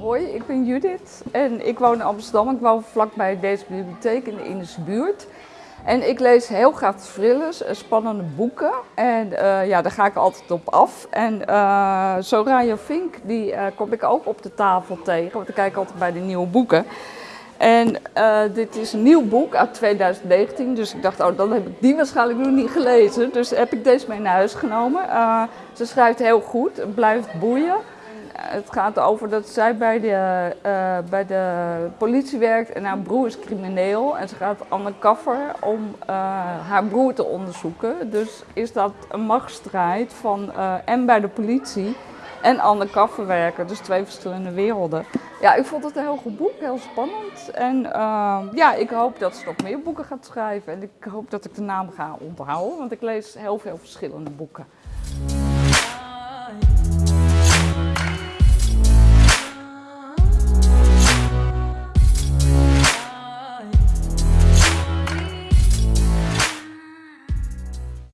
hoi, ik ben Judith en ik woon in Amsterdam. Ik woon vlakbij deze bibliotheek in de Indische buurt. En ik lees heel graag thrillers, eh, spannende boeken. En uh, ja, daar ga ik altijd op af. En uh, Soraya Fink, die uh, kom ik ook op de tafel tegen, want ik kijk altijd bij de nieuwe boeken. En dit is een nieuw boek uit 2019, dus ik dacht, oh, dan heb ik die waarschijnlijk nog niet gelezen. Dus heb ik deze mee naar huis genomen. ze schrijft heel goed, het blijft boeien het gaat over dat zij bij de, uh, bij de politie werkt en haar broer is crimineel. En ze gaat undercover om uh, haar broer te onderzoeken. Dus is dat een machtsstrijd van uh, en bij de politie en undercover werken. Dus twee verschillende werelden. Ja, ik vond het een heel goed boek, heel spannend. En ja, ik hoop dat ze nog meer boeken gaat schrijven. En ik hoop dat ik de naam ga onthouden, want ik lees heel veel verschillende boeken.